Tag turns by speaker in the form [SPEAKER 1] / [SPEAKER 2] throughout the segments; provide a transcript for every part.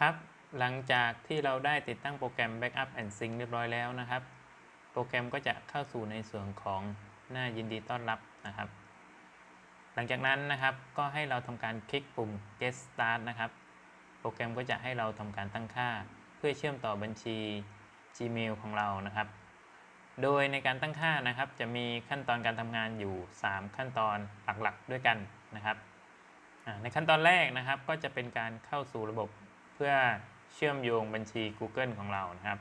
[SPEAKER 1] ครับ หลังจากที่เราได้ติดตั้งโปรแกรม Backup and Sync เรียบร้อยแล้วนะครับ โปรแกรมก็จะเข้าสู่ในส่วนของหน้ายินดีต้อนรับนะครับ หลังจากนั้นนะครับก็ให้เราทำการคลิกปุ่ม Get Start นะครับ โปรแกรมก็จะให้เราทำการตั้งค่า เพื่อเชื่อมต่อบัญชี Gmail ของเรานะครับ โดยในการตั้งค่านะครับ จะมีขั้นตอนการทำงานอยู่ 3 ขั้นตอนหลักๆด้วยกันนะครับในขั้นตอนแรกนะครับก็จะเป็นการเข้าสู่ระบบ เพื่อเชื่อมโยงบัญชี Google ของเรานะครับ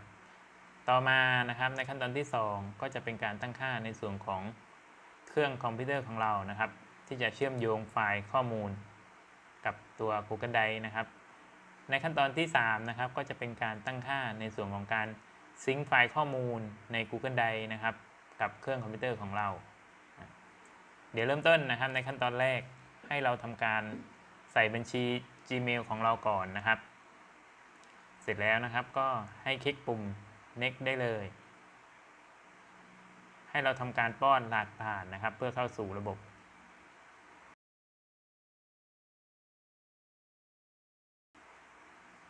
[SPEAKER 1] ต่อมานะครับในขั้นตอนที่ 2 ก็จะเป็นการตั้งค่าในส่วนของเครื่องคอมพิวเตอร์ของเรานะครับ ที่จะเชื่อมโยงไฟล์ข้อมูล กับตัว Google Drive นะครับ ในขั้นตอนที่3นะครับก็จะเป็นการตั้งค่าในส่วนของการซิงค์ไฟล์ข้อมูลใน Google Drive นะครับ กับเครื่องคอมพิวเตอร์ของเรา เดี๋ยวเริ่มต้นนะครับในขั้นตอนแรกให้เราทำการใส่บัญชี Gmail ของเราก่อนนะครับ เสร็จแล้วนะครับก็ให้คลิกปุ่ม next ได้เลย ให้เราทำการป้อนรหัสผ่านนะครับ เพื่อเข้าสู่ระบบ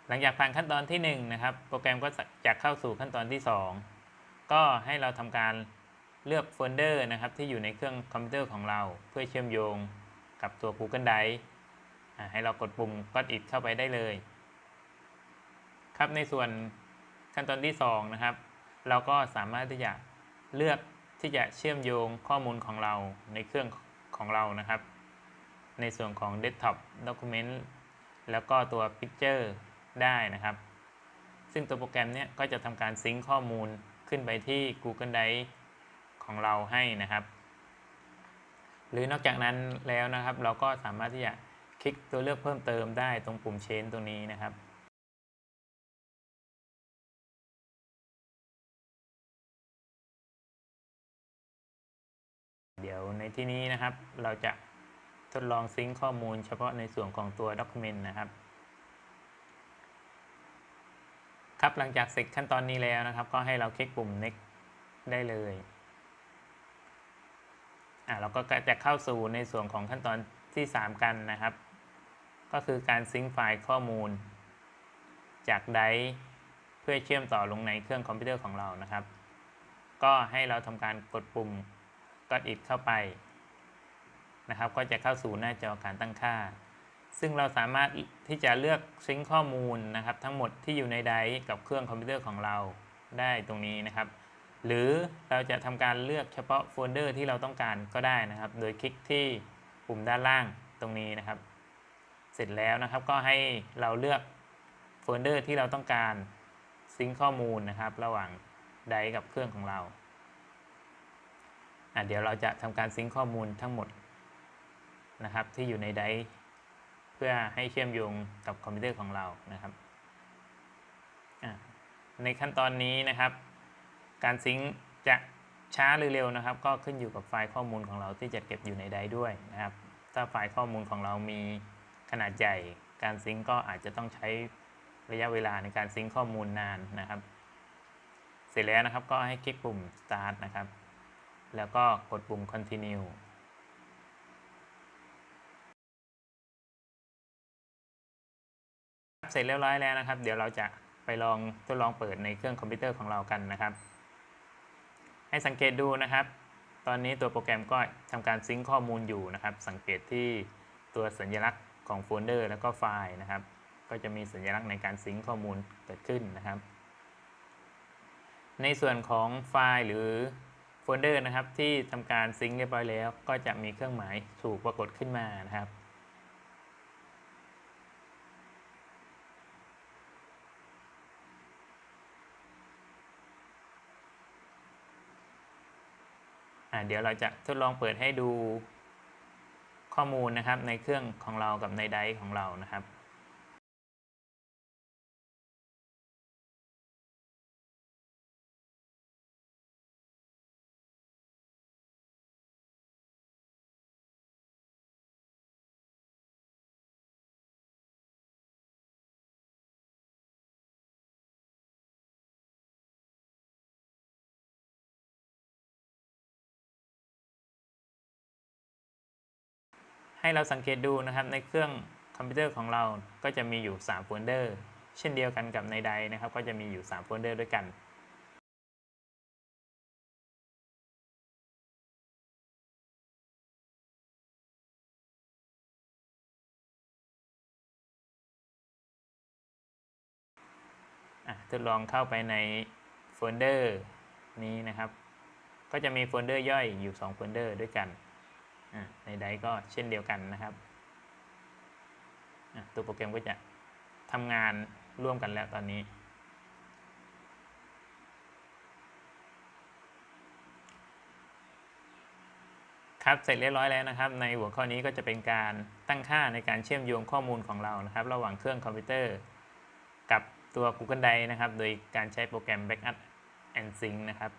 [SPEAKER 1] หลังจากผ่านขั้นตอนที่1นะครับ โปรแกรมก็จะเข้าสู่ขั้นตอนที่ 2 ก็ให้เราทำการเลือกโฟลเดอร์นะครับ ที่อยู่ในเครื่องคอมพิวเตอร์ของเรา เพื่อเชื่อมโยงกับตัว Google Drive ให้เรากดปุ่ม Got It เข้าไปได้เลย ครับในส่วนขั้นตอนที่ 2 นะครับ เราก็สามารถที่จะเลือกที่จะเชื่อมโยงข้อมูลของเราในเครื่องของเรานะครับ ในส่วนของ Desktop Document แล้วก็ตัว Picture ได้นะครับ ซึ่งตัวโปรแกรมเนี้ยก็จะทำการซิงค์ข้อมูลขึ้นไปที่ Google Drive ของเราให้นะครับ หรือนอกจากนั้นแล้วนะครับ เราก็สามารถที่จะคลิกตัวเลือกเพิ่มเติมได้ตรงปุ่ม Change ตรงนี้นะครับ ในที่นี้นะครับ เราจะทดลองซิงค์ข้อมูลเฉพาะในส่วนของตัว Document นะครับ ครับหลังจากเสร็จขั้นตอนนี้แล้วนะครับ ก็ให้เราคลิกปุ่ม next ได้เลยอ่าเราก็จะเข้าสู่ในส่วนของขั้นตอนที่ 3 กันนะครับ ก็คือการซิงค์ไฟล์ข้อมูล จากไดร์เพื่อเชื่อมต่อลงในเครื่องคอมพิวเตอร์ของเรานะครับ ก็ให้เราทำการกดปุ่ม Got It เข้าไปนะครับ ก็จะเข้าสู่หน้าจอการตั้งค่า ซึ่งเราสามารถที่จะเลือก sync ข้อมูลนะครับ ทั้งหมดที่อยู่ใน Drive กับเครื่องคอมพิวเตอร์ของเราได้ตรงนี้นะครับ หรือเราจะทำการเลือกเฉพาะโฟลเดอร์ที่เราต้องการก็ได้นะครับ โดยคลิกที่ปุ่มด้านล่างตรงนี้นะครับ เสร็จแล้วนะครับก็ให้เราเลือกโฟลเดอร์ที่เราต้องการsync ข้อมูลนะครับ ระหว่าง Drive กับเครื่องของเรา เดี๋ยวเราจะทำการ sync ข้อมูลทั้งหมดนะครับที่อยู่ใน Drive เพื่อให้เชื่อมโยงกับคอมพิวเตอร์ของเรานะครับ ในขั้นตอนนี้นะครับ การ sync จะช้าหรือเร็วนะครับ ก็ขึ้นอยู่กับไฟล์ข้อมูลของเราที่จะเก็บอยู่ใน Drive ด้วยนะครับ ถ้าไฟล์ข้อมูลของเรามีขนาดใหญ่ การซิงค์ก็อาจจะต้องใช้ระยะเวลาในการซิงค์ข้อมูลนานนะครับ เสร็จแล้วนะครับก็ให้คลิกปุ่ม start นะครับ แล้วก็กดปุ่ม continue เสร็จเรียบร้อยแล้วนะครับ เดี๋ยวเราจะไปลองทดลองเปิดในเครื่องคอมพิวเตอร์ของเรากันนะครับ ให้สังเกตดูนะครับ ตอนนี้ตัวโปรแกรมก็ทำการ sync ข้อมูลอยู่นะครับ สังเกตที่ตัวสัญลักษณ์ของโฟลเดอร์แล้วก็ไฟล์นะครับ ก็จะมีสัญลักษณ์ในการ sync ข้อมูลเกิดขึ้นนะครับ ในส่วนของไฟล์หรือ โฟลเดอร์นะครับที่ทำการ sync เรียบร้อยแล้ว ก็จะมีเครื่องหมายถูกปรากฏขึ้นมานะครับ เดี๋ยวเราจะทดลองเปิดให้ดูข้อมูลนะครับในเครื่องของเรากับในไดร์ของเรานะครับ ให้เราสังเกตดูนะครับในเครื่องคอมพิวเตอร์ของเราก็จะมีอยู่ 3 โฟลเดอร์ เช่นเดียวกันกับในใดนะครับ ก็จะมีอยู่ 3 โฟลเดอร์ด้วยกันอะทดลองเข้าไปในโฟลเดอร์นี้นะครับ ก็จะมีโฟลเดอร์ย่อยอยู่ 2 โฟลเดอร์ด้วยกัน ในใดก็เช่นเดียวกันนะครับตัวโปรแกรมก็จะทำงานร่วมกันแล้วตอนนี้ ครับเสร็จเรียบร้อยแล้วนะครับ ในหัวข้อนี้ก็จะเป็นการตั้งค่าในการเชื่อมโยงข้อมูลของเรานะครับ ระหว่างเครื่องคอมพิวเตอร์ กับตัว Google Drive นะครับ โดยการใช้โปรแกรม Backup and Sync นะครับ